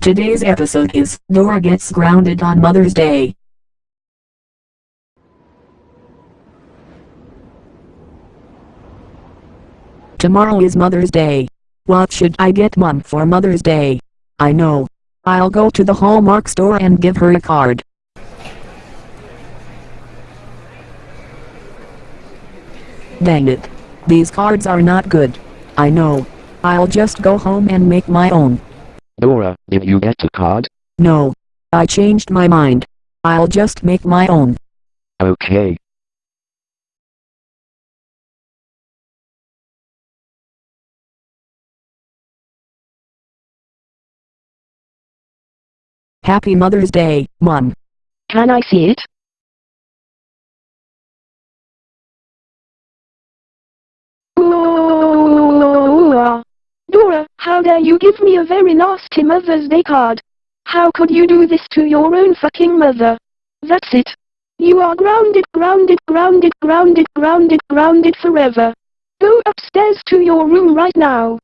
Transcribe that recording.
Today's episode is Dora Gets Grounded on Mother's Day. Tomorrow is Mother's Day. What should I get mom for Mother's Day? I know. I'll go to the Hallmark store and give her a card. Dang it. These cards are not good. I know. I'll just go home and make my own. Dora, did you get a card? No. I changed my mind. I'll just make my own. Okay. Happy Mother's Day, Mom. Can I see it? Dora, how dare you give me a very nasty Mother's Day card? How could you do this to your own fucking mother? That's it. You are grounded, grounded, grounded, grounded, grounded, grounded forever. Go upstairs to your room right now.